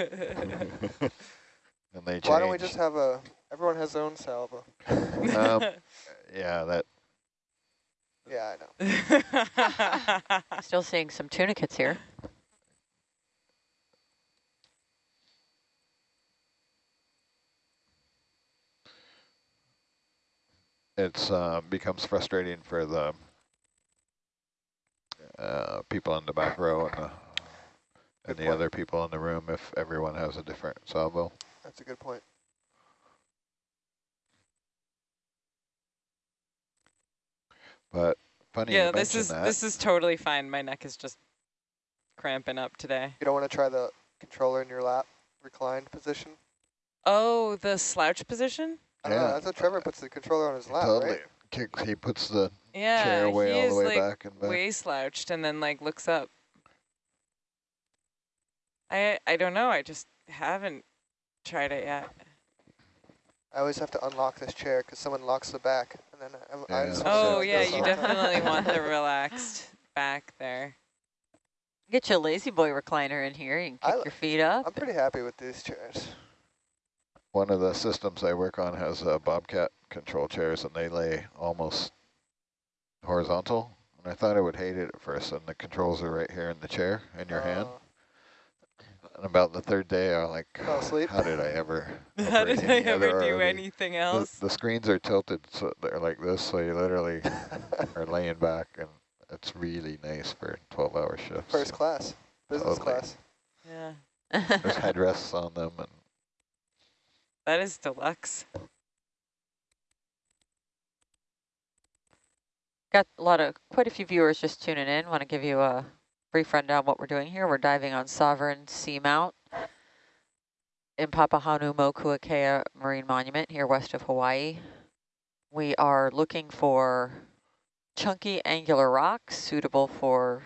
and they change. Why don't we just have a, everyone has their own salvo. um, yeah, that Yeah, I know. Still seeing some tunicates here. it's uh, becomes frustrating for the uh, people in the back row and the and Good the point. other people in the room if everyone has a different salvo. That's a good point. But funny yeah, you this is that. this is totally fine. My neck is just cramping up today. You don't want to try the controller in your lap, reclined position? Oh, the slouch position? I know, Yeah. that's what Trevor puts the controller on his lap, totally. right? Kick, he puts the Yeah, chair away he all is the way like back and back. way slouched and then like looks up. I I don't know. I just haven't tried it yet. I always have to unlock this chair because someone locks the back, and then I, I Yeah. just wanna Oh yeah, you all the time. definitely want the relaxed back there. Get your lazy boy recliner in here. You can kick li- your feet up. I'm pretty happy with these chairs. One of the systems I work on has uh, Bobcat control chairs, and they lay almost horizontal. And I thought I would hate it at first, and the controls are right here in the chair in your hand. And about the third day, I'm like, Fell asleep? how did I ever? How did I ever do ROV?" anything else? the screens are tilted, so they're like this, so you literally are laying back, and it's really nice for 12-hour shifts. First class, business Totally. class. Yeah, There's headrests on them, and that is deluxe. Got a lot of, quite a few viewers just tuning in. Want to give you a brief rundown what we're doing here. We're diving on Sovereign Seamount in Papahanaumokuakea Marine Monument here west of Hawaii. We are looking for chunky angular rocks suitable for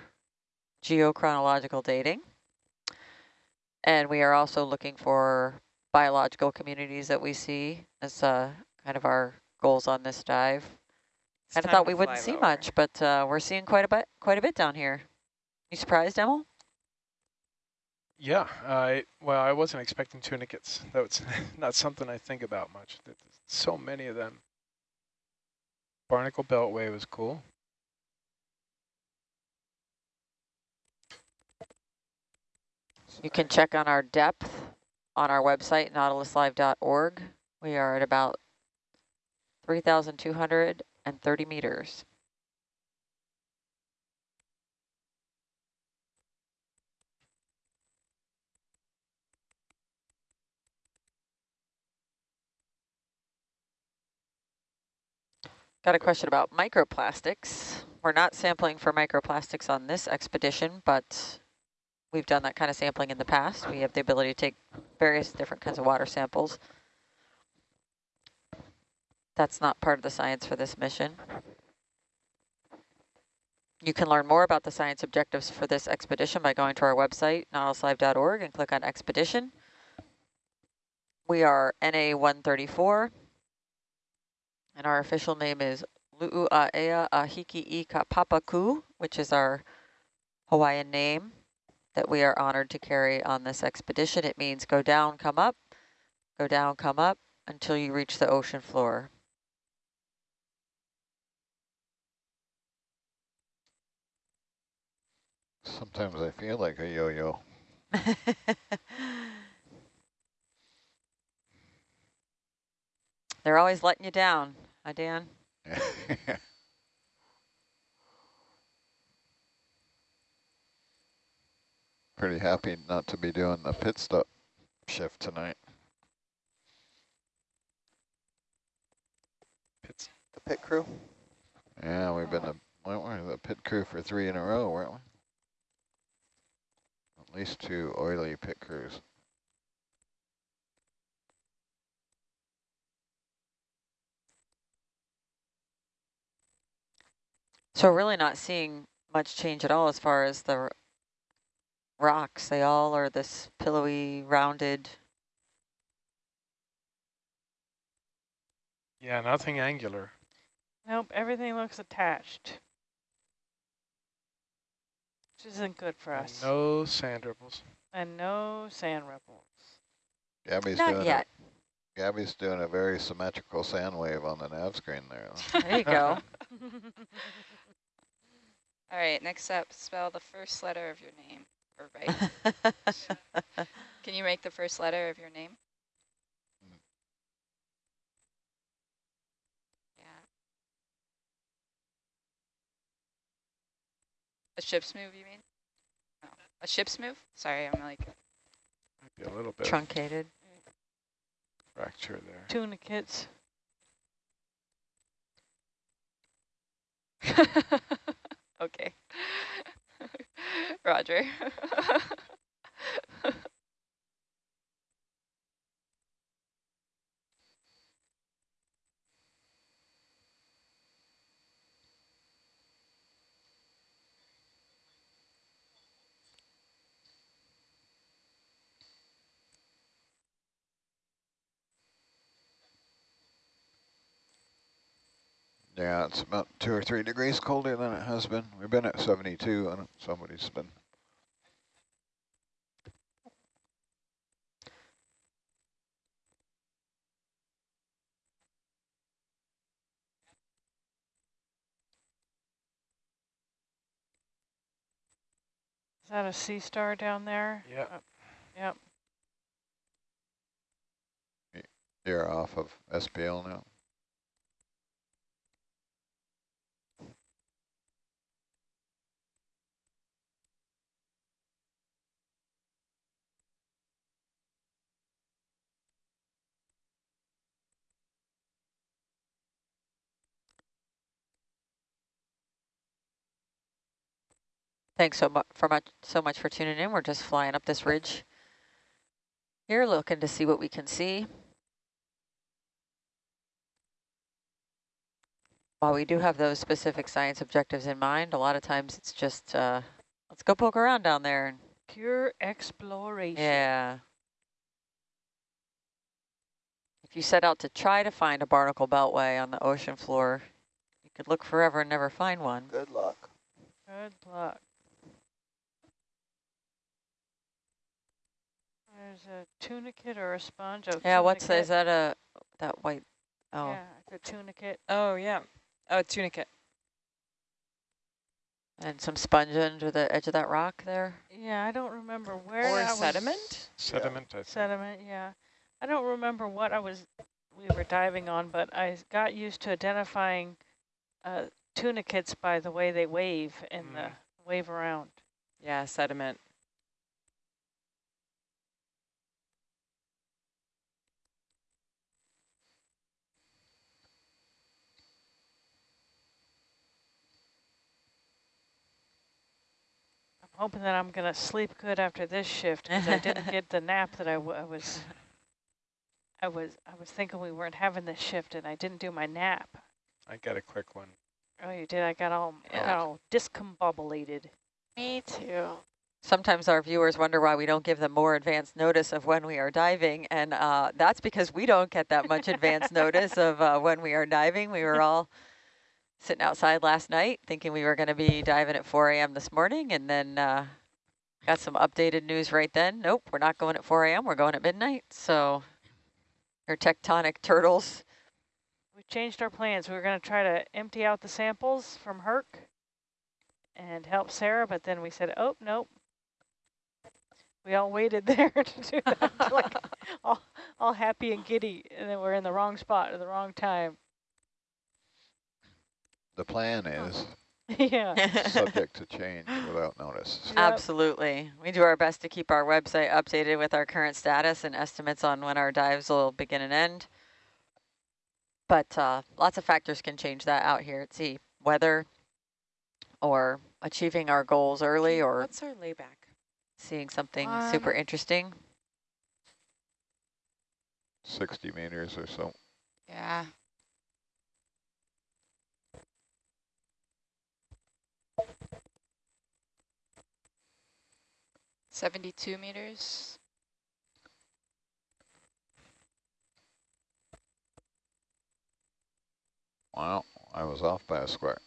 geochronological dating. And we are also looking for biological communities that we see as uh, kind of our goals on this dive. It's Kind of thought we wouldn't see lower. much, but uh, we're seeing quite a bit, quite a bit down here. You surprised, Emil? Yeah, I well, I wasn't expecting tunicates. That's not something I think about much. There's so many of them. Barnacle Beltway was cool. You can check on our depth on our website, nautiluslive.org. We are at about 3,230 meters. Got a question about microplastics. We're not sampling for microplastics on this expedition, but we've done that kind of sampling in the past. We have the ability to take various different kinds of water samples. That's not part of the science for this mission. You can learn more about the science objectives for this expedition by going to our website, nautiluslive.org, and click on Expedition. We are NA 134, and our official name is Lu'ua'ea Ahiki i Kapapaku, which is our Hawaiian name that we are honored to carry on this expedition. It means go down, come up, go down, come up until you reach the ocean floor. sometimes I feel like a yo-yo. They're always letting you down, huh, Dan? Pretty happy not to be doing the pit stop shift tonight. Pits. The pit crew. Yeah, we've been the, we weren't the pit crew for three in a row, weren't we? At least two oily pit crews. So we're really not seeing much change at all as far as the rocks. They all are this pillowy, rounded. Yeah, nothing angular. Nope, everything looks attached. Which isn't good for and us. no sand ripples. And no sand ripples. Gabby's Not doing yet. A, Gabby's doing a very symmetrical sand wave on the nav screen there. There you go. All right, next up, spell the first letter of your name. Or write. Can you make the first letter of your name? Yeah. A ship's move, you mean? No. A ship's move? Sorry, I'm like, Might be a little bit Truncated. fracture there. Tunicates. okay. Roger. Yeah, it's about two or three degrees colder than it has been. We've been at 72 and somebody's been that a sea star down there? Yep. Uh, Yep. You're off of SPL now. Thanks so much for much so much for tuning in. We're just flying up this ridge. Here, looking to see what we can see. While we do have those specific science objectives in mind, a lot of times it's just uh, let's go poke around down there. And Pure exploration. yeah. If you set out to try to find a barnacle beltway on the ocean floor, you could look forever and never find one. Good luck. Good luck. There's a tunicate or a sponge. Oh, Yeah, what's that? Is that a that white? Oh, Yeah, a tunicate. oh, yeah. Oh, tunicate. and some sponge under the edge of that rock there. Yeah, I don't remember where Or that was- sediment? Sediment, I think. Sediment, yeah. I don't remember what I was we were diving on, but I got used to identifying uh, tunicates by the way they wave and the Mm. wave around. Yeah, sediment. Hoping that I'm going to sleep good after this shift because I didn't get the nap that I, w I was. I was I was thinking we weren't having this shift, and I didn't do my nap. I got a quick one. Oh, you did? I got all, I got Yeah. all discombobulated. Me too. Sometimes our viewers wonder why we don't give them more advance notice of when we are diving, and uh, that's because we don't get that much advance notice of uh, when we are diving. We were all sitting outside last night thinking we were going to be diving at 4 a.m. this morning, and then uh, got some updated news right then. Nope, we're not going at 4 a.m. We're going at midnight. So our tectonic turtles. We changed our plans. We were going to try to empty out the samples from Herc and help Sarah, but then we said, oh, nope. We all waited there to do that, like all, all happy and giddy, and then we're in the wrong spot at the wrong time. The plan is yeah. subject to change without notice. Yep. Absolutely. We do our best to keep our website updated with our current status and estimates on when our dives will begin and end. But uh, lots of factors can change that out here at sea. Weather or achieving our goals early or What's our layback? seeing something Um, super interesting. 60 meters or so. yeah. Seventy-two meters. Wow, I was off by a square.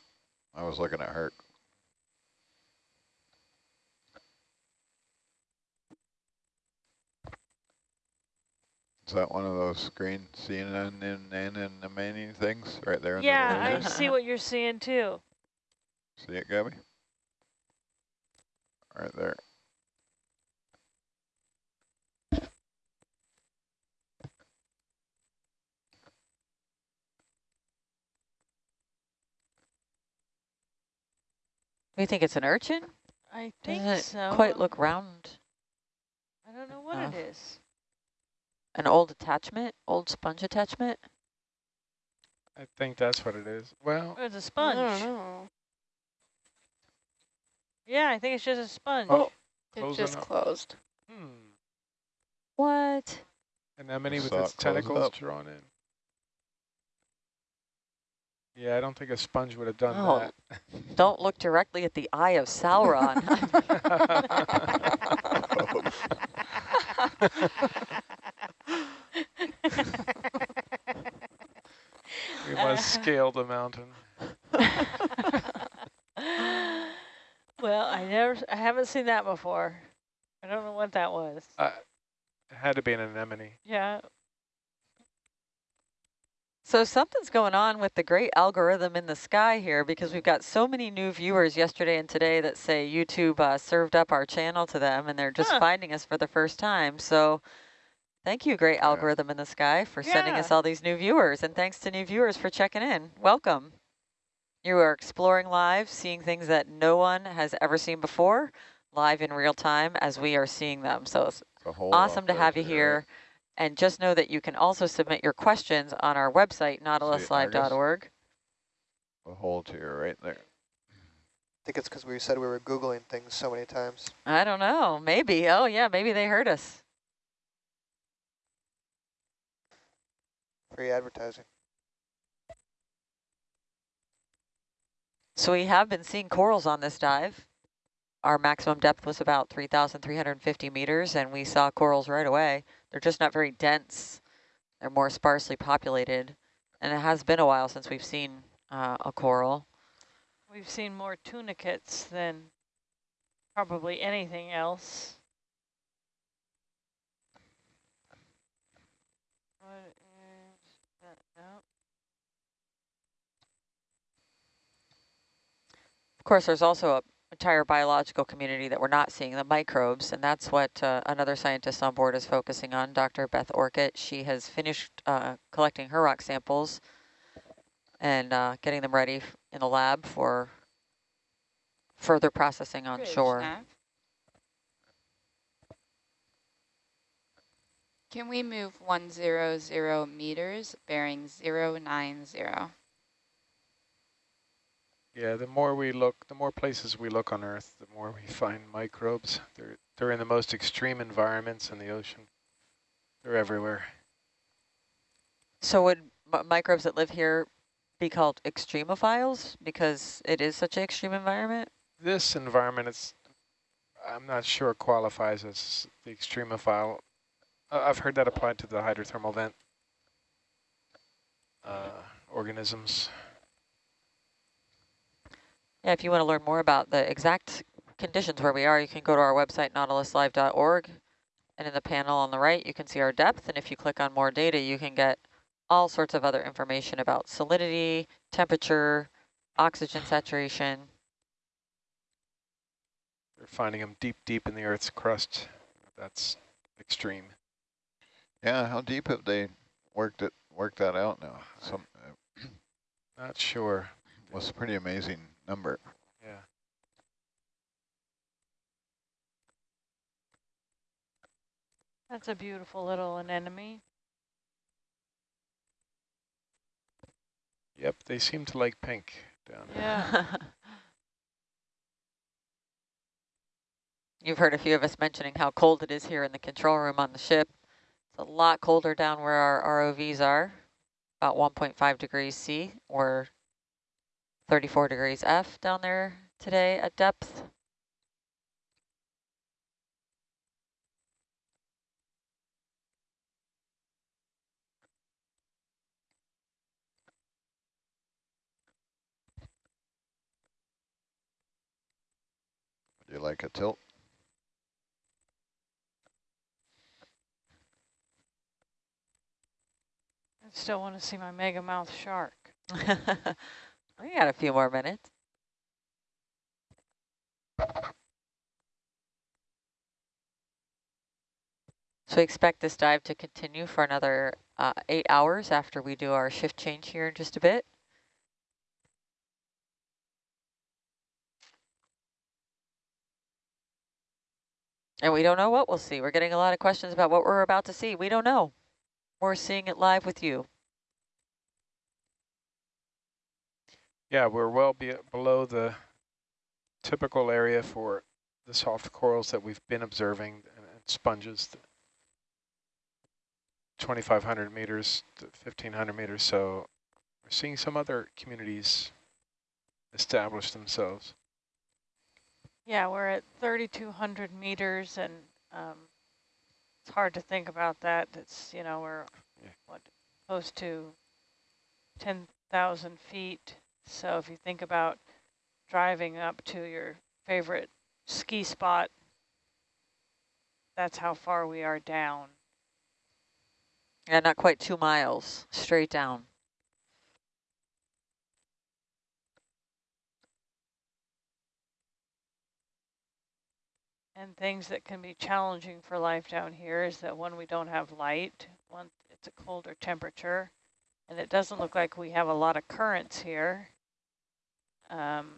I was looking at Herc. Is that one of those green CNN and, and, and the things right there? in the Yeah, I see what you're seeing too. See it, Gabby? Right there. We think it's an urchin? I think Doesn't it so. quite look round? I don't know what Oh. it is. An old attachment, old sponge attachment? I think that's what it is. Well, it's a sponge. don't know. Yeah, I think it's just a sponge. Oh. It just enough. closed. hmm. What? Anemone with its tentacles up. drawn in. Yeah, I don't think a sponge would have done Oh. that. Don't look directly at the eye of Sauron. we must scale the mountain. well, I never, I haven't seen that before. I don't know what that was. Uh, it had to be an anemone. Yeah, So something's going on with the great algorithm in the sky here because we've got so many new viewers yesterday and today that say YouTube uh, served up our channel to them and they're just Huh. finding us for the first time. So thank you, great Yeah. algorithm in the sky, for sending us all these new viewers. And thanks to new viewers for checking in. Welcome. You are exploring live, seeing things that no one has ever seen before, live in real time as we are seeing them. So it's It's a hole awesome to have you too, here. Right? And just know that you can also submit your questions on our website, nautiluslive.org. A hole to your right there. I think it's because we said we were Googling things so many times. I don't know, maybe. Oh yeah, maybe they heard us. Free advertising. So we have been seeing corals on this dive. Our maximum depth was about 3,350 meters, and we saw corals right away. They're just not very dense. They're more sparsely populated. And it has been a while since we've seen uh, a coral. we've seen more tunicates than probably anything else. What is that? No. Of course, there's also a entire biological community that we're not seeing, the microbes, and that's what uh, another scientist on board is focusing on, Dr. Beth Orcutt. She has finished uh, collecting her rock samples and uh, getting them ready in the lab for further processing on shore. Nav. Can we move 100 meters, bearing 090? Yeah, the more we look, the more places we look on Earth, the more we find microbes. They're they're in the most extreme environments in the ocean. They're everywhere. So would m microbes that live here be called extremophiles because it is such an extreme environment? This environment it's, I'm not sure qualifies as the extremophile. Uh, I've heard that applied to the hydrothermal vent uh, organisms. Yeah, if you want to learn more about the exact conditions where we are, you can go to our website, nautiluslive.org. And in the panel on the right, you can see our depth. And if you click on more data, you can get all sorts of other information about salinity, temperature, oxygen saturation. They're finding them deep, deep in the Earth's crust. That's extreme. Yeah, how deep have they worked it worked that out now? Some uh, Not sure. was pretty amazing number. Yeah. That's a beautiful little anemone. Yep, they seem to like pink down there. Yeah. You've heard a few of us mentioning how cold it is here in the control room on the ship. It's a lot colder down where our ROVs are, about 1.5 degrees C or 34 degrees F down there today at depth. Do you like a tilt? I still want to see my mega mouth shark. we got a few more minutes. So we expect this dive to continue for another uh, eight hours after we do our shift change here in just a bit. And we don't know what we'll see. We're getting a lot of questions about what we're about to see. We don't know. We're seeing it live with you. Yeah, we're well be below the typical area for the soft corals that we've been observing and, and sponges. 2,500 meters to 1,500 meters. So we're seeing some other communities establish themselves. Yeah, we're at 3,200 meters, and um, it's hard to think about that. It's, you know, we're, Yeah. what, close to 10,000 feet. So if you think about driving up to your favorite ski spot, that's how far we are down. Yeah, not quite two miles straight down. And things that can be challenging for life down here is that when we don't have light, when it's a colder temperature, and it doesn't look like we have a lot of currents here. Um,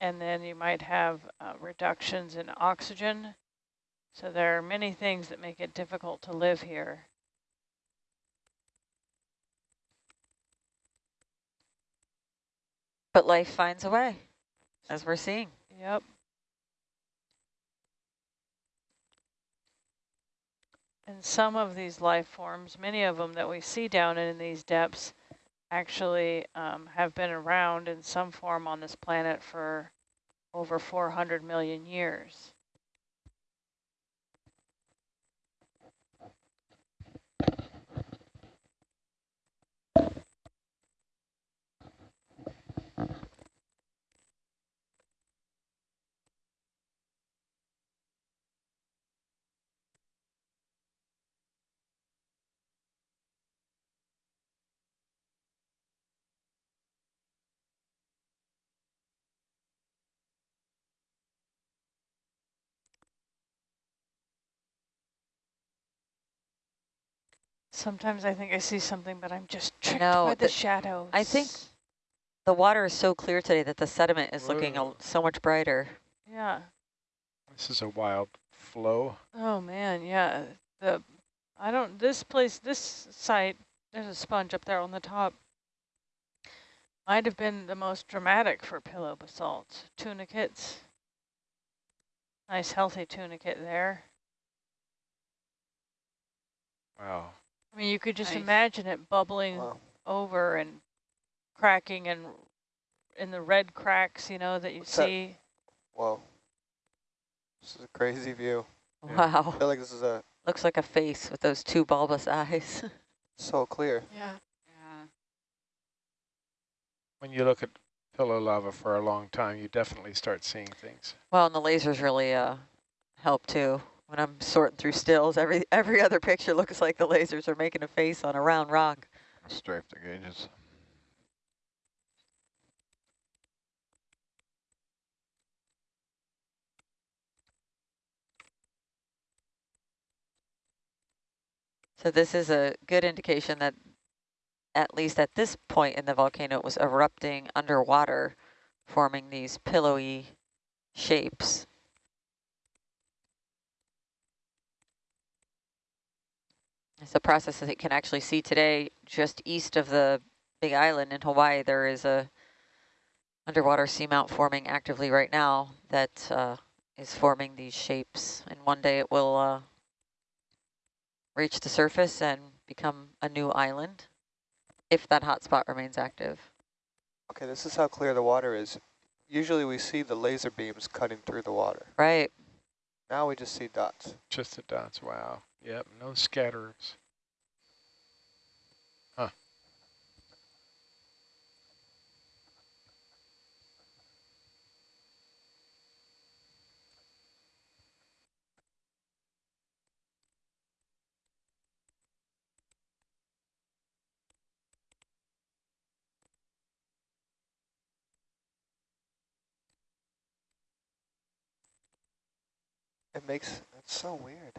and then you might have uh, reductions in oxygen. So there are many things that make it difficult to live here. But life finds a way, as we're seeing. Yep. And some of these life forms, many of them that we see down in these depths, actually um, have been around in some form on this planet for over 400 million years. Sometimes I think I see something, but I'm just tricked know, by the, the- shadows. I think- The water is so clear today that the sediment is looking so much brighter. Yeah. This is a wild flow. Oh man, yeah. The I don't this place this site there's a sponge up there on the top. Might have been the most dramatic for pillow basalt. Tunicates. Nice healthy tunicate there. Wow. I mean you could just Nice. imagine it bubbling Wow. over and cracking and in the red cracks, you know, that you What's that? see. Whoa. This is a crazy view. Yeah. Wow. I feel like this is a Looks like a face with those two bulbous eyes. so clear. Yeah. Yeah. When you look at pillow lava for a long time, you definitely start seeing things. well, and the lasers really uh, help too. When I'm sorting through stills, every every other picture looks like the lasers are making a face on a round rock. Strafe the gauges. So this is a good indication that at least at this point in the volcano, it was erupting underwater, forming these pillowy shapes. It's a process that you can actually see today just east of the big island in Hawaii. There is a underwater seamount forming actively right now that uh, is forming these shapes. And one day it will uh, reach the surface and become a new island if that hotspot remains active. Okay, this is how clear the water is. Usually we see the laser beams cutting through the water. Right. Now we just see dots. Just the dots. Wow. Yep, no scatterers. Huh. It makes, it's so weird.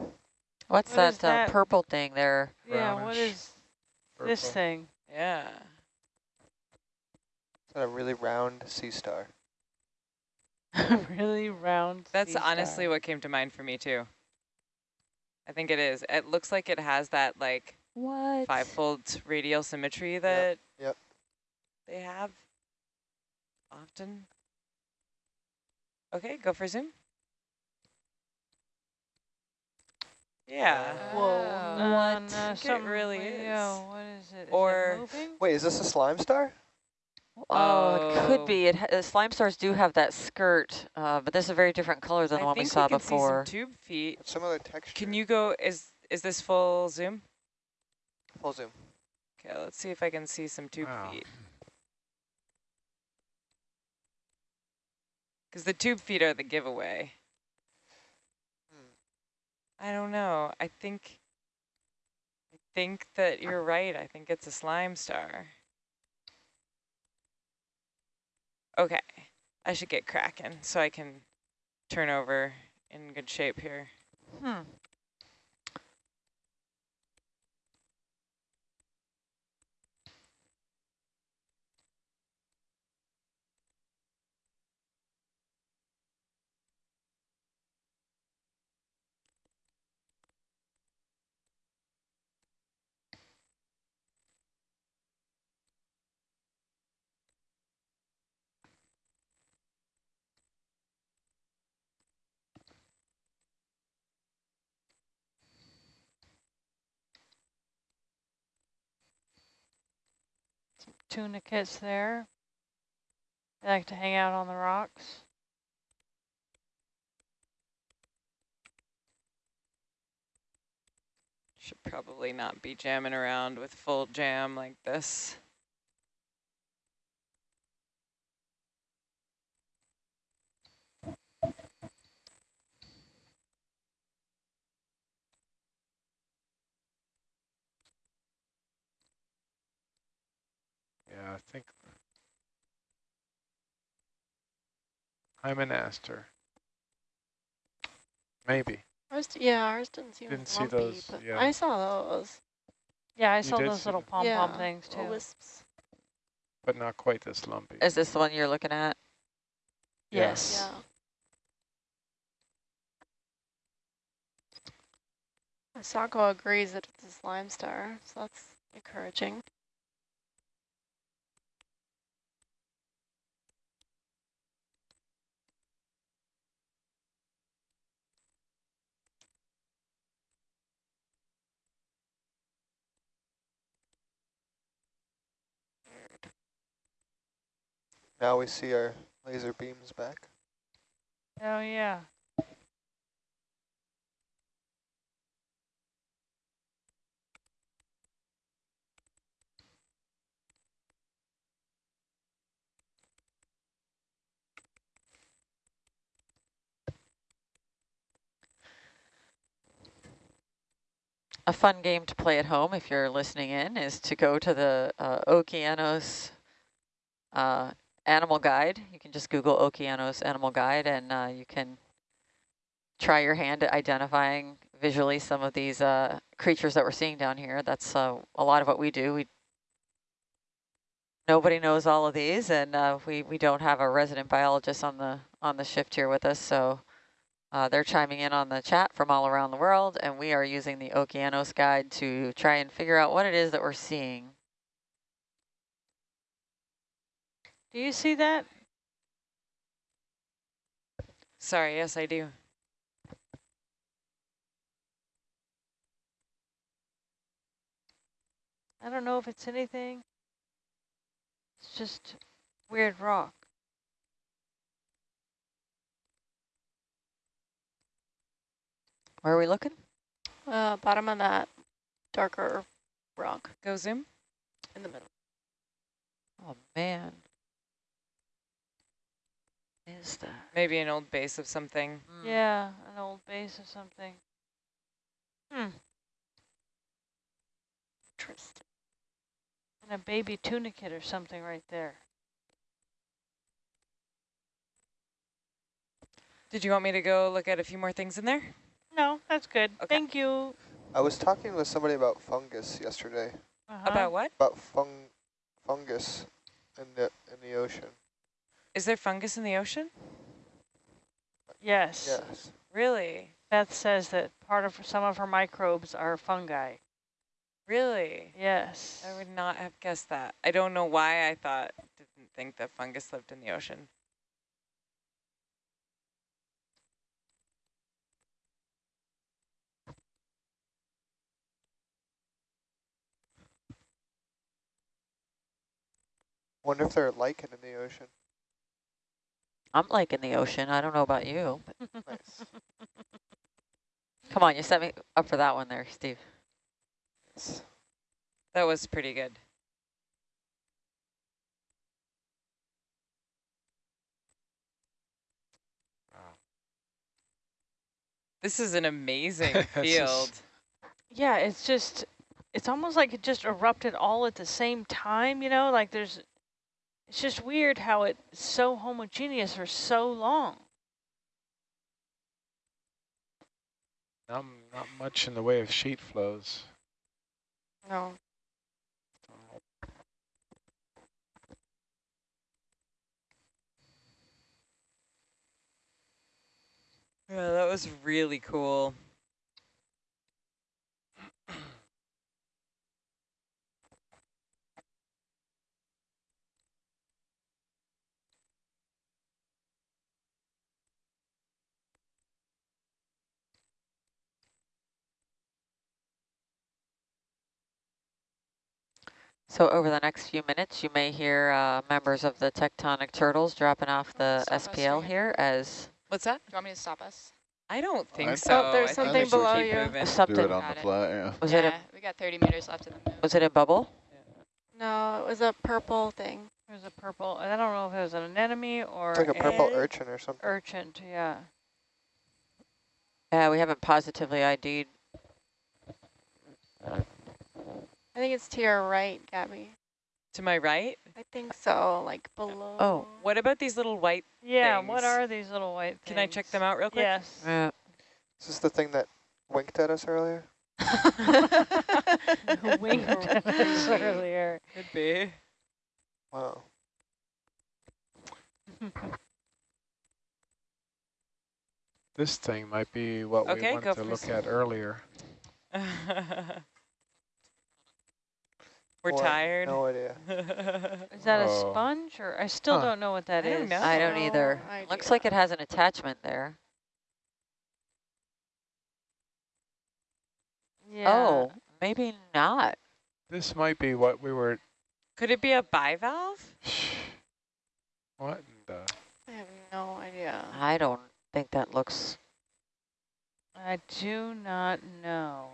What's What is that, uh, purple thing there? Yeah, what Brownish is this thing? Yeah. It's a really round sea star. really round. That's sea honestly star. what came to mind for me too. I think it is. It looks like it has that like What? five-fold radial symmetry that yep. they have often. Okay, go for zoom. Yeah. Uh, Whoa. Oh. No, What? no, it something- really yeah, is. what is it? Is Or- it moving? Wait, is this a slime star? Oh, it could Oh. be. It ha- uh, slime stars do have that skirt, uh, but this is a very different color than the I one we think saw can before. See some tube feet. It's similar texture. Can you go? Is is this full zoom? Full zoom. Okay, let's see if I can see some tube Wow. feet. Because the tube feet are the giveaway. I don't know. I think. I think that you're right. I think it's a slime star. Okay, I should get cracking so I can turn over in good shape here. Hmm. Tunicates there. They like to hang out on the rocks. Should probably not be jamming around with full jam like this. I think I'm an aster. Maybe. Ours, yeah, ours didn't seem Didn't as see those, but yeah. I saw those. Yeah, I You saw those little pom pom Yeah, things too. little wisps. But not quite this lumpy. Is this the one you're looking at? Yeah. Yes. Yeah. Asako agrees that it's a slime star, so that's encouraging. Now we see our laser beams back. Oh yeah. A fun game to play at home if you're listening in is to go to the uh, Okeanos uh, Animal Guide. You can just Google Okeanos Animal Guide and uh, you can try your hand at identifying visually some of these uh, creatures that we're seeing down here. That's uh, a lot of what we do. We Nobody knows all of these, and uh, we, we don't have a resident biologist on the on the shift here with us, so uh, they're chiming in on the chat from all around the world, and we are using the Okeanos guide to try and figure out what it is that we're seeing. Do you see that? Sorry, yes, I do. I don't know if it's anything. It's just weird rock. Where are we looking? Uh, bottom of that darker rock Go zoom. in the middle. Oh, man. Is that? Maybe an old base of something. Hmm. Yeah, an old base or something. Hmm. Interesting. And a baby tunicate or something right there. Did you want me to go look at a few more things in there? No, that's good. Okay. Thank you. I was talking with somebody about fungus yesterday. Uh-huh. About what? About fung fungus in the in the ocean. Is there fungus in the ocean? Yes. Yes. Really? Beth says that part of some of her microbes are fungi. Really? Yes. I would not have guessed that. I don't know why I thought, didn't think that fungus lived in the ocean. Wonder if they're lichen in the ocean. I'm liking the ocean. I don't know about you. Nice. Come on, you set me up for that one there, Steve. Yes. That was pretty good. This is an amazing This is- field. Yeah, it's just, it's almost like it just erupted all at the same time, you know, like there's, it's just weird how it's so homogeneous for so long. Not, not much in the way of sheet flows. No. Yeah, that was really cool. So over the next few minutes, you may hear uh, members of the tectonic turtles dropping off the Stop SPL again. here as What's that? Do you want me to stop us? I don't think I- so. Oh, there's something below you. moving. Do something. it on Got the fly, yeah. Was it a we got 30 meters left in the move. was it in bubble? No, it was a purple thing. There's a purple, and I don't know if it was an anemone or It's like a purple a urchin or something. urchin, yeah. Yeah, we haven't positively ID'd. I think it's to your right, Gabby. To my right? I think so, like oh, below. Oh. What about these little white? Yeah, what are these little white Can I check them out real quick? Yes. Yeah. Is this the thing that winked at us earlier? Winked at us earlier. Could be. Wow. This thing might be what Okay, we go wanted to look some. at earlier. We're Boy, tired. No idea. Is that a Oh. sponge or I still Huh. don't know what that I is. don't. I don't either. idea. Looks like it has an attachment there. Yeah. Oh, maybe not. This might be what we were. Could it be a bivalve? What? in the- I have no idea. I don't think that looks. I do not know.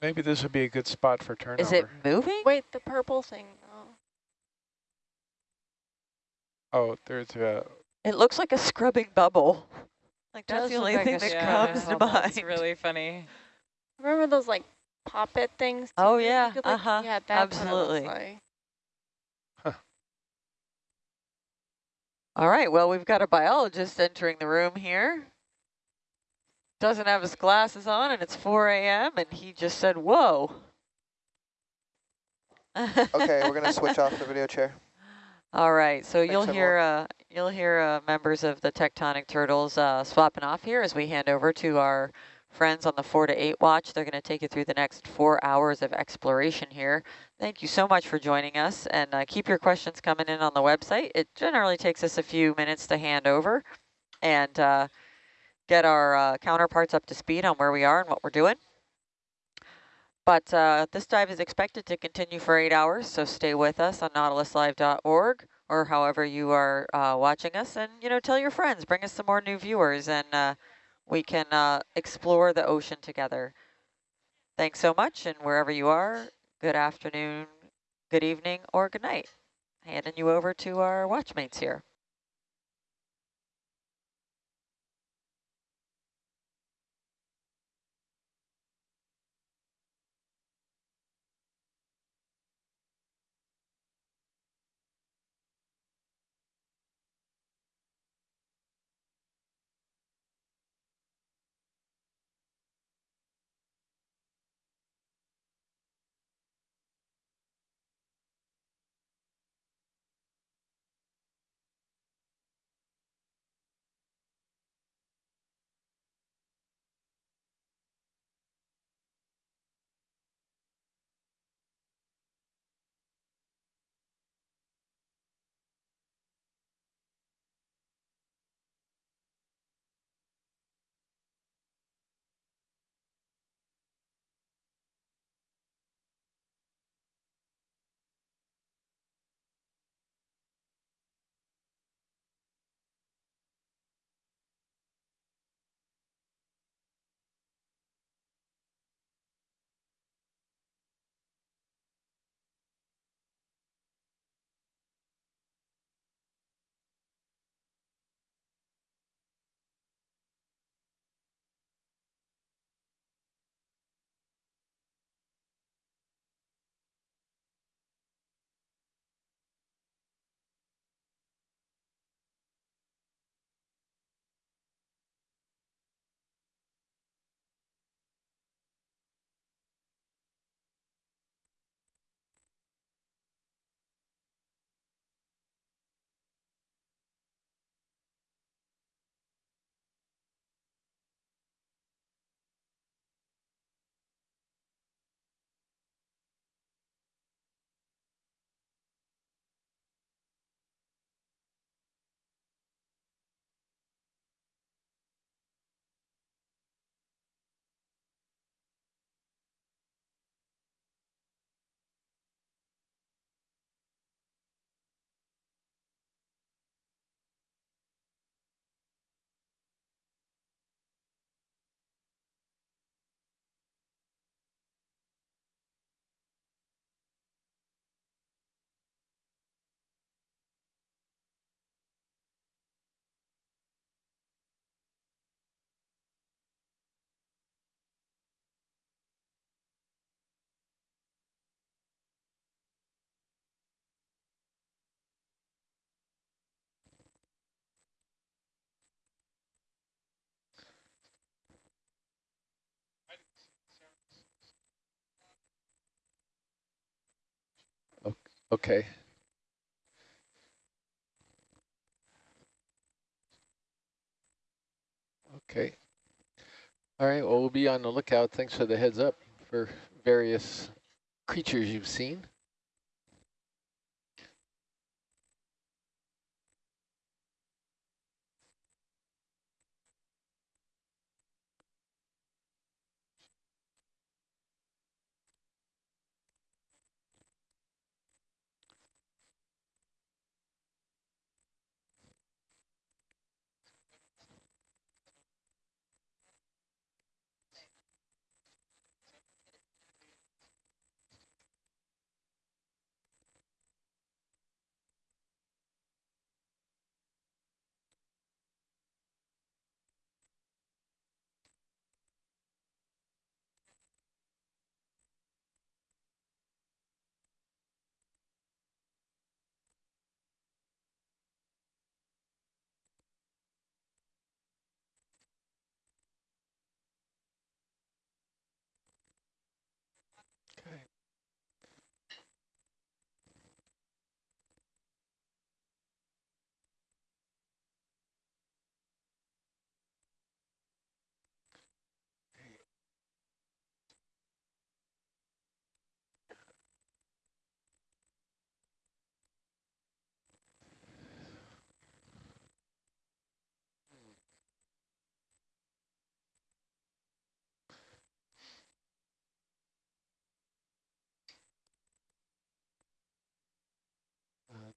Maybe this would be a good spot for turnover. Is it moving? Wait, the purple thing. Oh. Oh, there's a. It looks like a scrubbing bubble. Like that's Does the only like thing that scrubbing comes to mind. It's really funny. Remember those like pop-it things? Oh, too? You yeah, could, like- uh-huh, Yeah, that's absolutely. what it. All right, well, we've got a biologist entering the room here. Doesn't have his glasses on, and it's 4 a.m., and he just said, whoa. Okay, we're gonna switch off the video chair. All right, so Thanks, you'll hear uh, you'll hear uh, members of the tectonic turtles uh, swapping off here as we hand over to our friends on the four to eight watch. They're going to take you through the next four hours of exploration here. Thank you so much for joining us, and uh, keep your questions coming in on the website. It generally takes us a few minutes to hand over and uh, get our uh, counterparts up to speed on where we are and what we're doing. But uh, this dive is expected to continue for eight hours, so stay with us on nautiluslive.org or however you are uh, watching us. And, you know, tell your friends, bring us some more new viewers, and uh, we can uh, explore the ocean together. Thanks so much, and wherever you are, good afternoon, good evening, or good night. Handing you over to our watchmates here. Okay. Okay. All right, well, we'll be on the lookout. Thanks for the heads up for various creatures you've seen.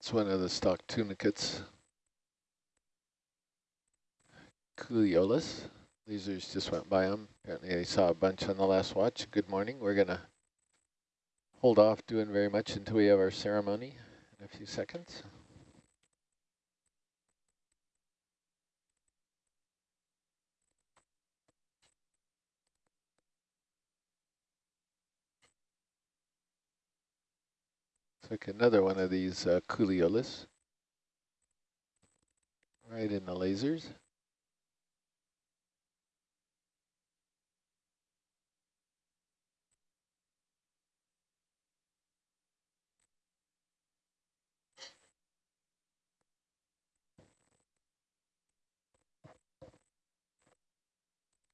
It's one of the stock tunicates. Culeolus. Lasers just went by them. Apparently I saw a bunch on the last watch. Good morning. We're going to hold off doing very much until we have our ceremony in a few seconds. Took another one of these uh, Culeolus. Right in the lasers.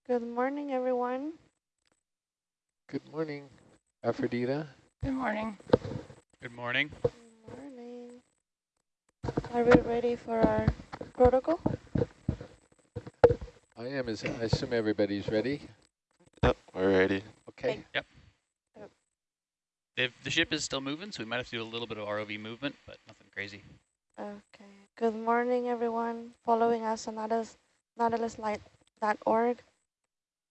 Good morning, everyone. Good morning, Afrodita. Good morning. Good morning. Good morning. Are we ready for our protocol? I am, as I assume everybody's ready. Yep, we're ready. Okay. Yep. The, the ship is still moving, so we might have to do a little bit of ROV movement, but nothing crazy. Okay. Good morning, everyone. Following us on Nautilus, nautiluslive.org.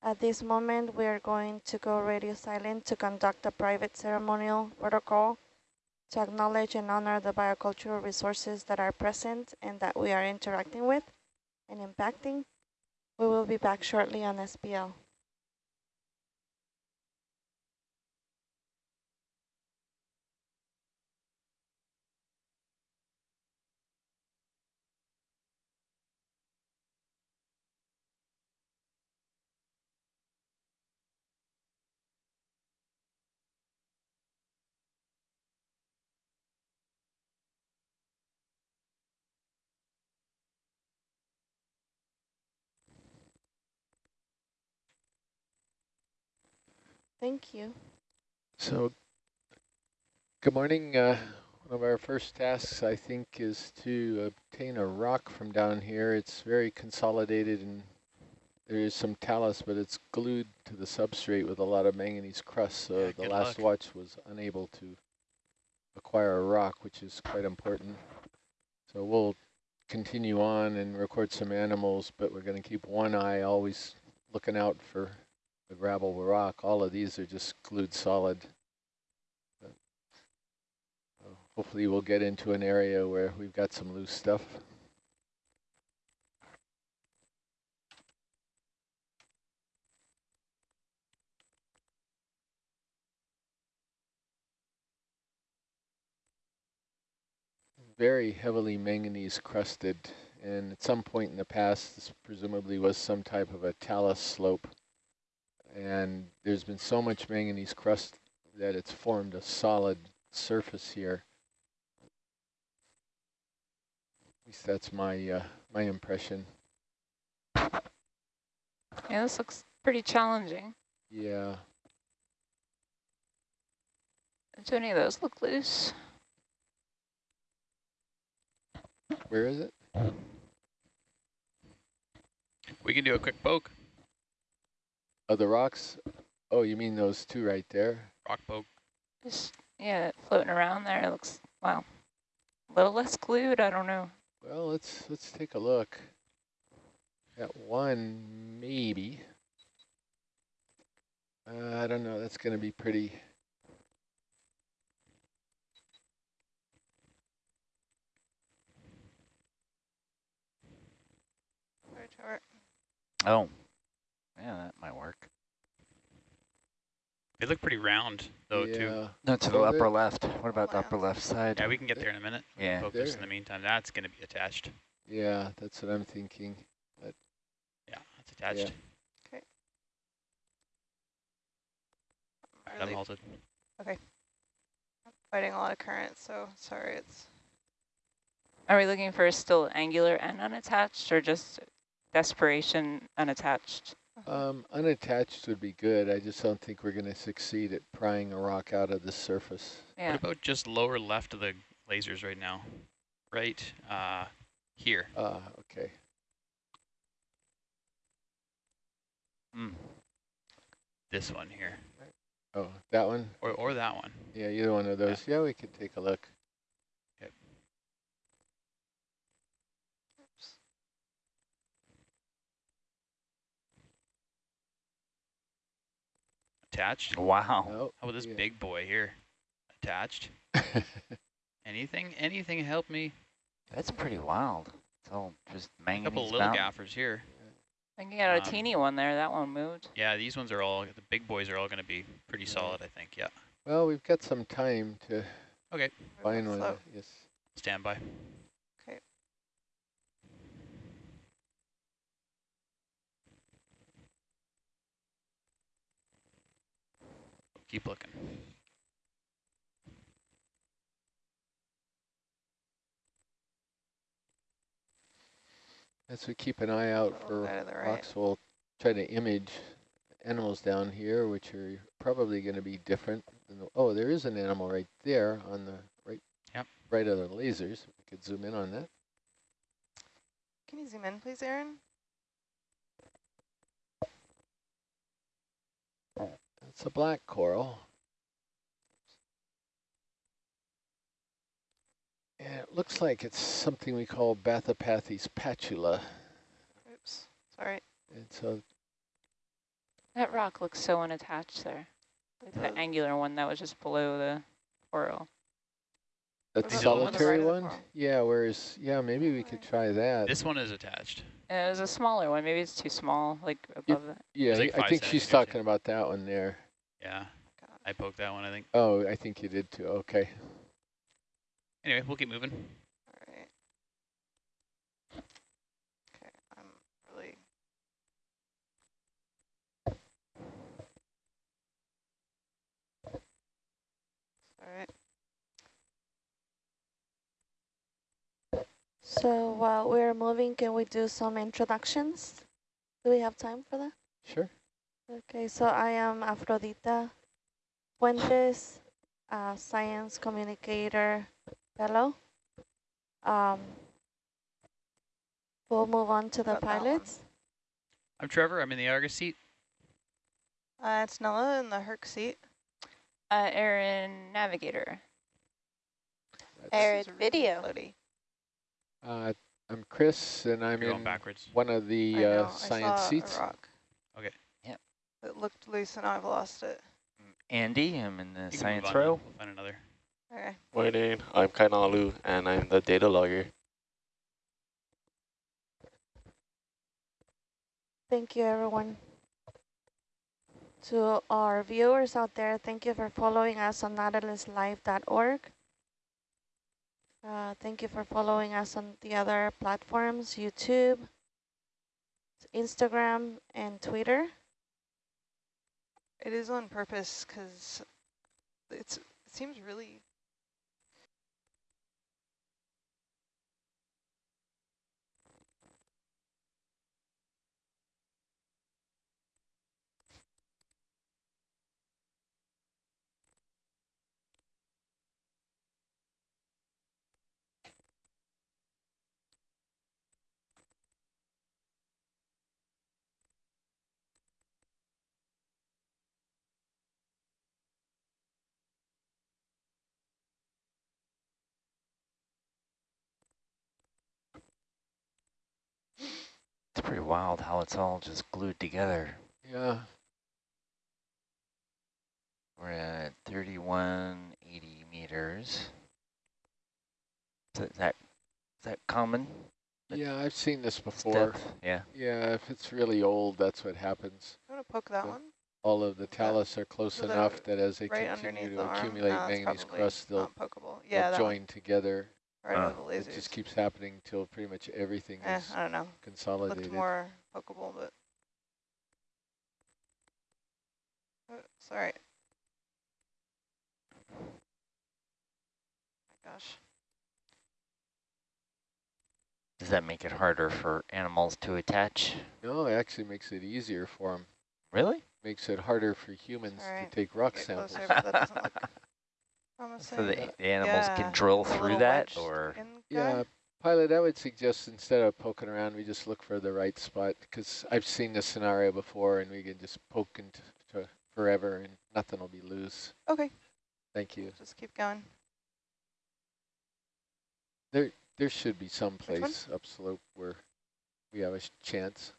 At this moment, we are going to go radio silent to conduct a private ceremonial protocol to acknowledge and honor the biocultural resources that are present and that we are interacting with and impacting. We will be back shortly on SPL. Thank you. So, good morning. Uh, one of our first tasks, I think, is to obtain a rock from down here. It's very consolidated and there is some talus, but it's glued to the substrate with a lot of manganese crust. So Yeah, the last luck. watch was unable to acquire a rock, which is quite important. So we'll continue on and record some animals, but we're going to keep one eye always looking out for the gravel rock. All of these are just glued solid. Hopefully we'll get into an area where we've got some loose stuff. Very heavily manganese crusted and at some point in the past this presumably was some type of a talus slope and there's been so much manganese crust that it's formed a solid surface here At least that's my uh, my impression. Yeah, this looks pretty challenging. Yeah. Do any of those look loose? Where is it? We can do a quick poke. Oh, the rocks. Oh, you mean those two right there? Rock poke. Just, yeah, floating around there. It looks, wow, a little less glued. I don't know. Well, let's let's take a look. At one, maybe. Uh, I don't know. That's going to be pretty. Oh, yeah, that might work. They look pretty round though too. yeah. No, to the upper bit. left. What about the upper left side? Yeah, we can get there in a minute. Yeah. Focus There. in the meantime. That's going to be attached. Yeah, that's what I'm thinking. But Yeah, that's attached. Yeah. All right, I'm Really halted. fighting a lot of current, so sorry. It's Are we looking for still angular and unattached or just desperation unattached? Um, unattached would be good. I just don't think we're going to succeed at prying a rock out of the surface. Yeah. What about just lower left of the lasers right now? Right uh, here. Ah, okay. Mm. This one here. Oh, that one? Or, or that one. Yeah, either one of those. Yeah, we could take a look. Attached. Wow. Oh, How about this yeah. big boy here? Attached. Anything? Anything help me? That's pretty wild. It's all just A manganese couple little mountain. gaffers here. I can get a Um, teeny one there. That one moved. Yeah, these ones are all, the big boys are all going to be pretty Yeah. solid, I think. Yeah. well, we've got some time to Okay. find one. Yes. Stand by. Okay. Keep looking. As we keep an eye out for bit right. rocks, we'll try to image animals down here, which are probably going to be different. Than the, oh, there is an animal right there on the right, Yep. right of the lasers. We could zoom in on that. Can you zoom in, please, Aaron? It's a black coral. And it looks like it's something we call Bathypathes patula. Oops. Sorry. And so That rock looks so unattached there. Like the Uh, angular one that was just below the coral. that about the one solitary right of the one, yeah. Whereas, yeah, maybe we could try that. This one is attached. And it was a smaller one. Maybe it's too small, like above that. yeah, like I think she's talking about that one there. Yeah. God. I poked that one, I think. Oh, I think you did too. Okay. Anyway, we'll keep moving. All right. Okay, I'm really. All right. So while we're moving, can we do some introductions? Do we have time for that? Sure. Okay, so I am Afrodita Fuentes, a science communicator fellow. Um, we'll move on to the About that one. pilots. I'm Trevor. I'm in the Argus seat. Uh, it's Nella in the Herc seat. Uh, Aaron, navigator. That's- Aaron, This is really video. floaty. Uh, I'm Chris, and I'm You're in backwards. one of the uh, science seats. Rock. Okay. Yep. It looked loose and I've lost it. Andy, I'm in the You can move science on row. We'll find another. Okay. Morning, I'm Kainalu, and I'm the data logger. Thank you, everyone. To our viewers out there, thank you for following us on nautiluslive.org. Uh, thank you for following us on the other platforms, YouTube, Instagram, and Twitter. It is on purpose because it seems really wild how it's all just glued together. Yeah. We're at 3180 meters. Is that, is that common? Yeah, I've seen this before. Depth? Yeah. Yeah, if it's really old, that's what happens. I'm gonna poke that So one. All of the talus are close So enough that as they right continue to the accumulate No, manganese probably crust, they'll, not pokeable. they'll Yeah, that one. join together. Right Uh, over the It just keeps happening until pretty much everything Eh, is I don't know. consolidated. Looked more pokeable, but oh, it's all right. My gosh. Does that make it harder for animals to attach? No, it actually makes it easier for them. Really? Makes it harder for humans All right, to take rock Get samples. closer, So the, the animals Yeah, can drill through that or? Yeah, pilot, I would suggest instead of poking around, we just look for the right spot because I've seen this scenario before and we can just poke into to forever and nothing will be loose. Okay, Thank you. just keep going. There, there should be some one? place upslope where we have a chance.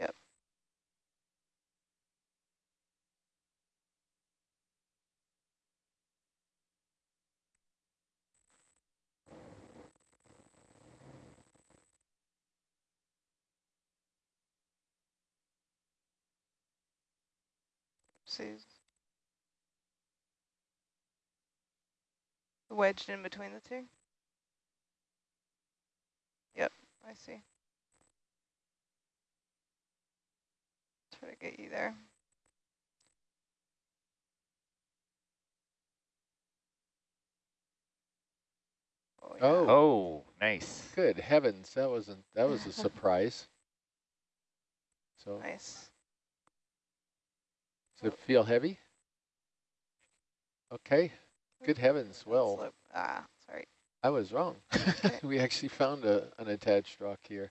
Yep. See. Wedged in between the two? Yep, I see. Try to get you there. Oh, yeah. Oh, Oh, nice. good heavens, that wasn't that was a surprise. So nice. Does it feel heavy? Okay, good heavens. Well, Ah, sorry. I was wrong. Okay. we actually found a unattached rock here.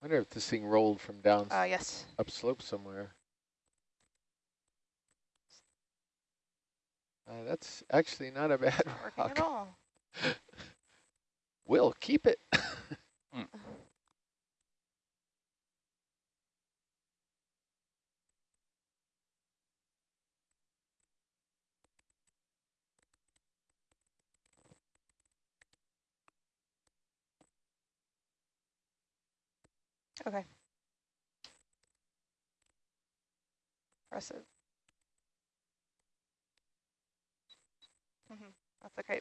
I wonder if this thing rolled from down Uh, yes. upslope somewhere. Uh, that's actually not a bad Working rock. at all. We'll keep it. Okay. Impressive. hmm That's okay.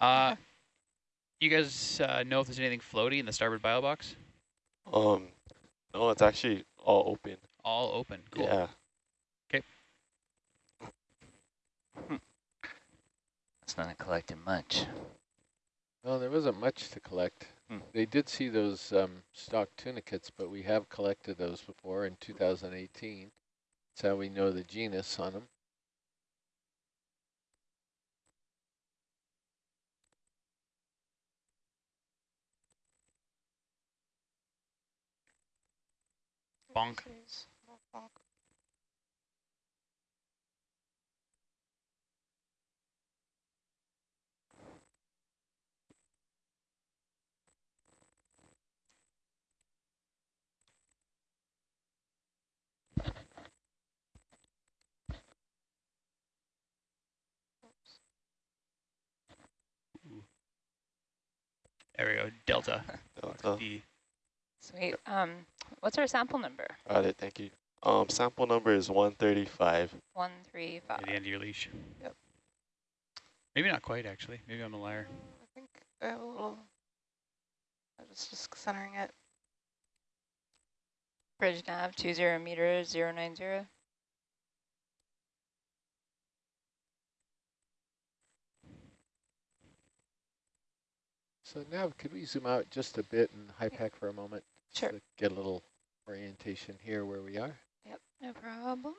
Uh, you guys uh, know if there's anything floaty in the starboard bio box? Um, no, it's actually all open. All open. Cool. Yeah. It's not collecting much. Well, there wasn't much to collect. Hmm. They did see those um, stock tunicates, but we have collected those before in 2018. That's how we know the genus on them. Bonk. Jeez. Bonk. There we go, delta. delta. D. Sweet. Um, what's our sample number? Got it, thank you. Um, sample number is 135. 135. At the end of your leash. Yep. Maybe not quite, actually. Maybe I'm a liar. I think I have a little... I was just centering it. Bridge nav, 20 meters, 090. So now, could we zoom out just a bit and high pack for a moment? Sure. to get a little orientation here where we are. Yep, no problem.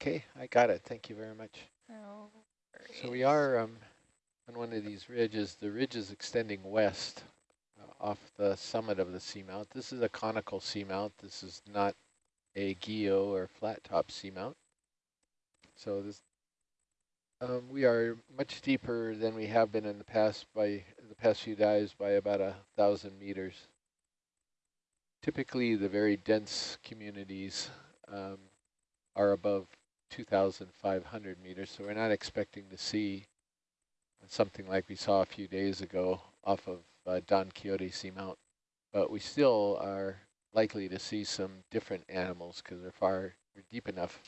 Okay, I got it. Thank you very much. No So we are um, on one of these ridges. The ridge is extending west uh, off the summit of the seamount. This is a conical seamount. This is not a guyot or flat top seamount. So this, um, we are much deeper than we have been in the past by the past few dives by about a thousand meters. Typically, the very dense communities um, are above 2,500 meters, so we're not expecting to see something like we saw a few days ago off of uh, Don Quixote Seamount, but we still are likely to see some different animals because they're far they're deep enough.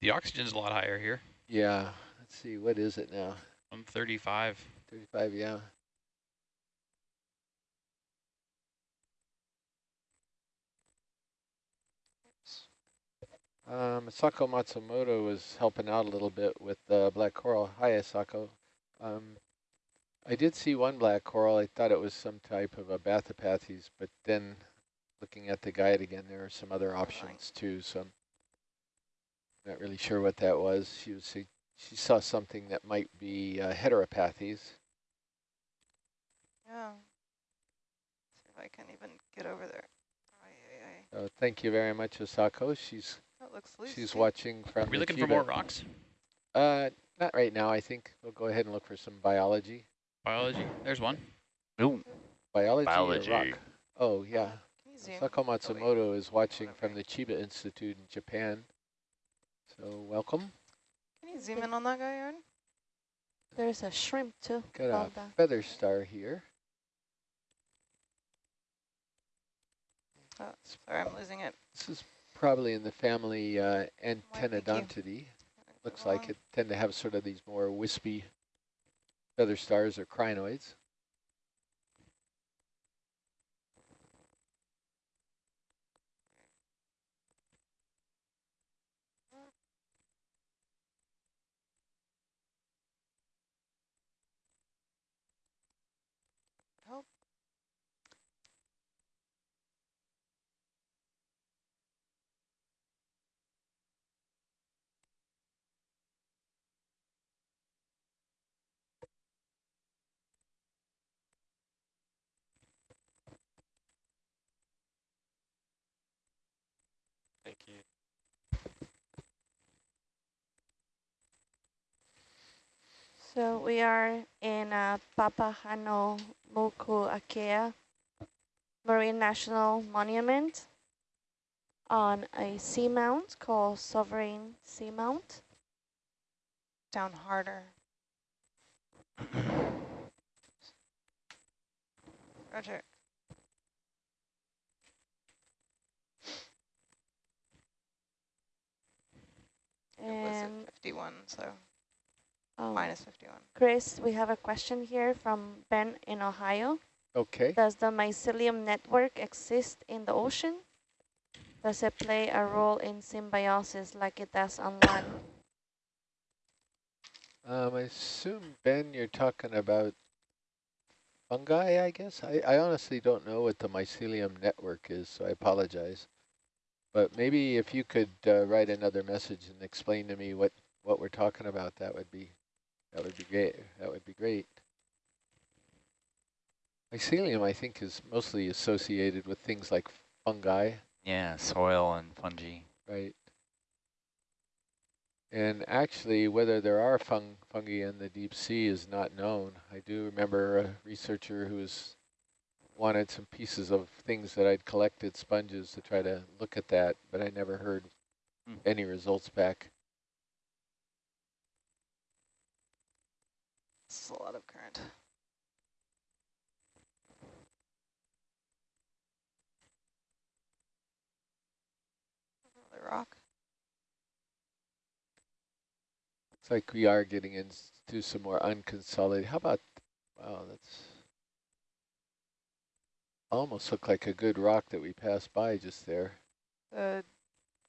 The oxygen's a lot higher here. Yeah, let's see, what is it now? I'm 35. 35, yeah. Um, Asako Matsumoto was helping out a little bit with the black coral. Hi, Asako. Um, I did see one black coral. I thought it was some type of a Bathypathes, but then looking at the guide again, there are some other options too. So I'm not really sure what that was. She was she saw something that might be uh, Heteropathes. Yeah. See if I can even get over there. Aye, aye, aye. Uh, thank you very much, Asako. She's that looks loose. She's watching from. Are we looking for more rocks? Uh, not right now. I think we'll go ahead and look for some biology. Biology. There's one. Ooh. Biology. Biology. rock? Oh yeah. Asako Matsumoto is watching from the Chiba Institute in Japan. So welcome. Can you zoom in on that guy, Aaron? There's a shrimp too. Got a feather star here. Oh, sorry, I'm losing it. This is probably in the family uh, Antedonidae. Looks like it tend to have sort of these more wispy feather stars or crinoids. Thank you. So we are in uh, Papahano Mokuakea Marine National Monument on a seamount called Sovereign Seamount. Down harder. Roger. And 51, so oh, minus 51. Chris, we have a question here from Ben in Ohio. Okay. Does the mycelium network exist in the ocean? Does it play a role in symbiosis like it does on land? Um, I assume, Ben, you're talking about fungi, I guess? I, I honestly don't know what the mycelium network is, so I apologize. But maybe if you could uh, write another message and explain to me what, what we're talking about, that would be that would be great. That would be great. Mycelium, I think, is mostly associated with things like fungi. Yeah, soil and fungi. Right. And actually, whether there are fung fungi in the deep sea is not known. I do remember a researcher who was wanted some pieces of things that I'd collected, sponges, to try to look at that, but I never heard mm. any results back. It's a lot of current. Another rock. Looks like we are getting into some more unconsolidated. How about, wow, that's almost look like a good rock that we passed by just there. The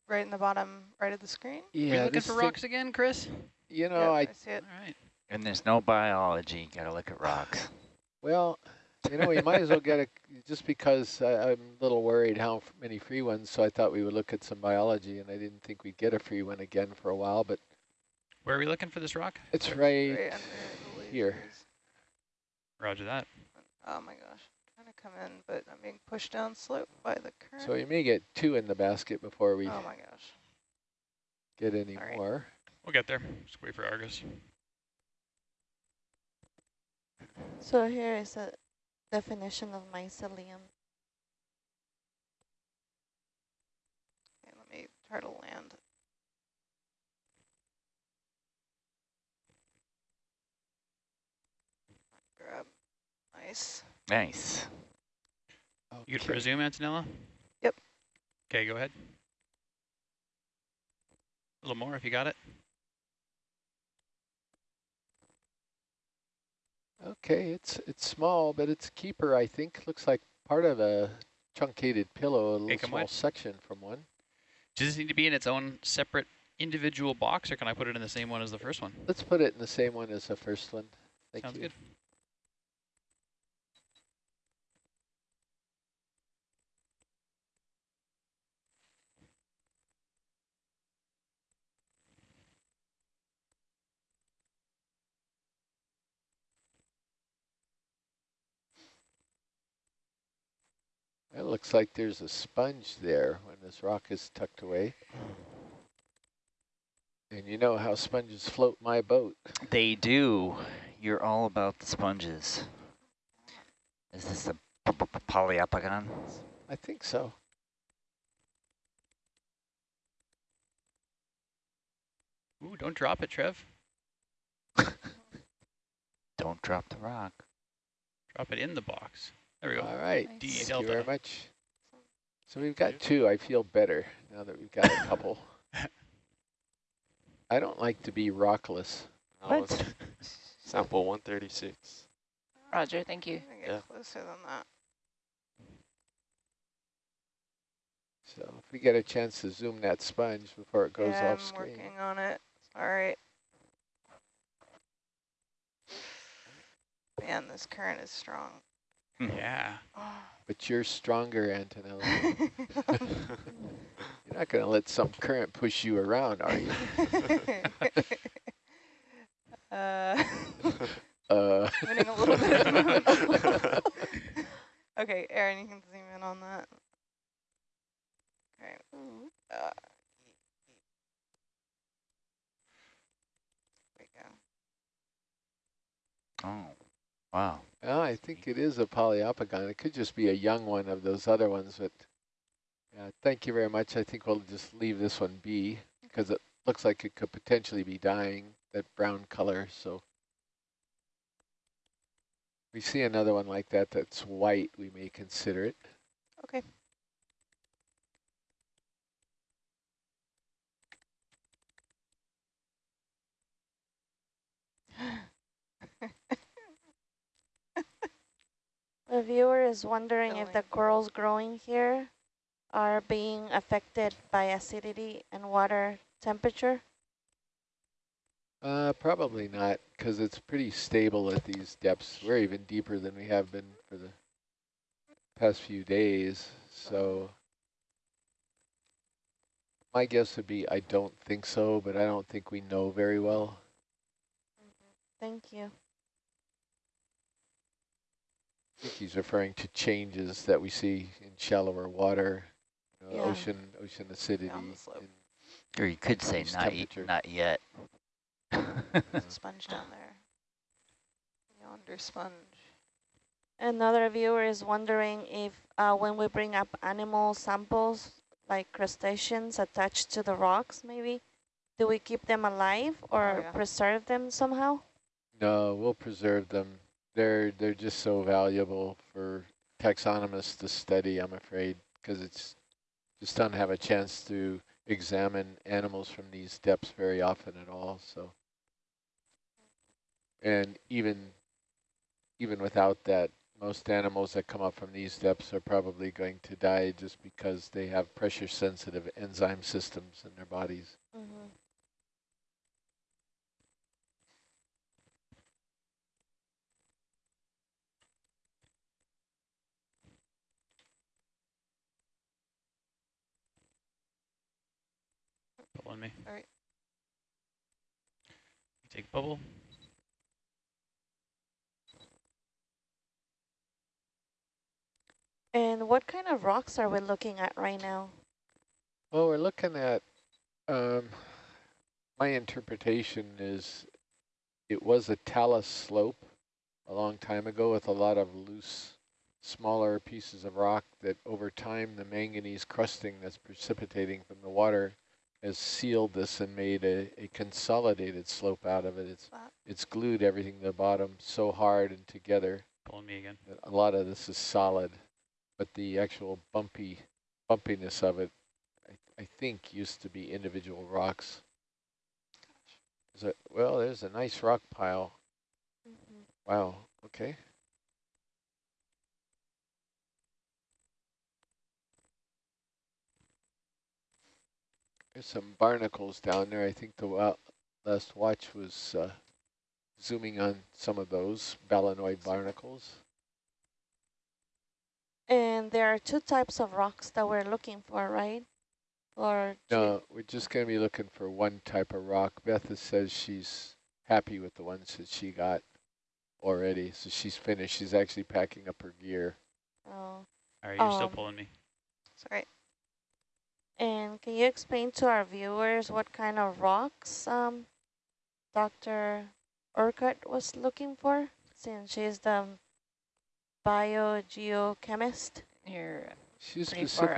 right in the bottom right of the screen? Yeah. Are looking for rocks again, Chris? You know, I, I see it. All right. And there's no biology. Got to look at rocks. Well, you know, we might as well get a, just because I, I'm a little worried how many free ones, so I thought we would look at some biology, and I didn't think we'd get a free one again for a while, but Where are we looking for this rock? It's Right right here. Roger that. Oh my gosh, trying to come in, but I'm being pushed down slope by the current. So you may get two in the basket before we oh my gosh. get any All right. more. We'll get there. Just wait for Argus. So here is a definition of mycelium. Okay, let me try to land. Grab ice. Nice. You good presume, Antonella? Yep. Okay, go ahead. A little more if you got it. Okay, it's it's small, but it's a keeper, I think. Looks like part of a truncated pillow, a little small wide. section from one. Does this need to be in its own separate individual box, or can I put it in the same one as the first one? Let's put it in the same one as the first one. Thank Sounds you. good. Looks like there's a sponge there when this rock is tucked away. And you know how sponges float my boat. They do. You're all about the sponges. Is this a p- p- p- Poliopogon? I think so. Ooh, don't drop it, Trev. Don't drop the rock. Drop it in the box. There we go. All right. D Thank delta. you very much. So we've got two. I feel better now that we've got a couple. I don't like to be rockless. No, it's sample 136. Roger, thank you. I'm get Yeah. closer than that. So if we get a chance to zoom that sponge before it goes yeah, off I'm screen. working on it. All right. Man, this current is strong. Yeah. But you're stronger, Antonella. you're not going to let some current push you around, are you? uh, Uh. winning a little bit at the okay, Aaron, you can zoom in on that. Okay. Uh, there we go. Oh, wow. Well, I think it is a Poliopogon. It could just be a young one of those other ones, but yeah, thank you very much. I think we'll just leave this one be because it looks like it could potentially be dying, that brown color. So we see another one like that that's white, we may consider it. Okay. The viewer is wondering if the corals growing here are being affected by acidity and water temperature. Uh, probably not, because it's pretty stable at these depths. We're even deeper than we have been for the past few days. So my guess would be I don't think so, but I don't think we know very well. Thank you. I think he's referring to changes that we see in shallower water, you know, Yeah. ocean ocean acidity. Down the slope. and Or you could say not, y- temperature. not yet. There's a sponge down there. Yonder sponge. Another viewer is wondering if uh, when we bring up animal samples, like crustaceans attached to the rocks maybe, do we keep them alive or yeah. preserve them somehow? No, we'll preserve them. They're they're just so valuable for taxonomists to study, I'm afraid, because it's just don't have a chance to examine animals from these depths very often at all. So, and even even without that, most animals that come up from these depths are probably going to die just because they have pressure-sensitive enzyme systems in their bodies. Mm -hmm. Pulling me. All right. Take bubble. And what kind of rocks are we looking at right now? Well, we're looking at, um, my interpretation is it was a talus slope a long time ago with a lot of loose, smaller pieces of rock that over time the manganese crusting that's precipitating from the water has sealed this and made a, a consolidated slope out of it. It's, it's glued everything to the bottom so hard and together. Pulling me again. that A lot of this is solid, but the actual bumpy bumpiness of it, I, I think, used to be individual rocks. Gosh. Is it, well, there's a nice rock pile. Mm-hmm. Wow, okay. There's some barnacles down there. I think the last watch was uh, zooming on some of those balanoid barnacles. And there are two types of rocks that we're looking for, right? Or No, we're just going to be looking for one type of rock. Beth says she's happy with the ones that she got already, so she's finished. She's actually packing up her gear. oh, All right, you're still Um, pulling me. Sorry. And can you explain to our viewers what kind of rocks um, Dr. Orcutt was looking for, since she's the biogeochemist? You're She's pretty far up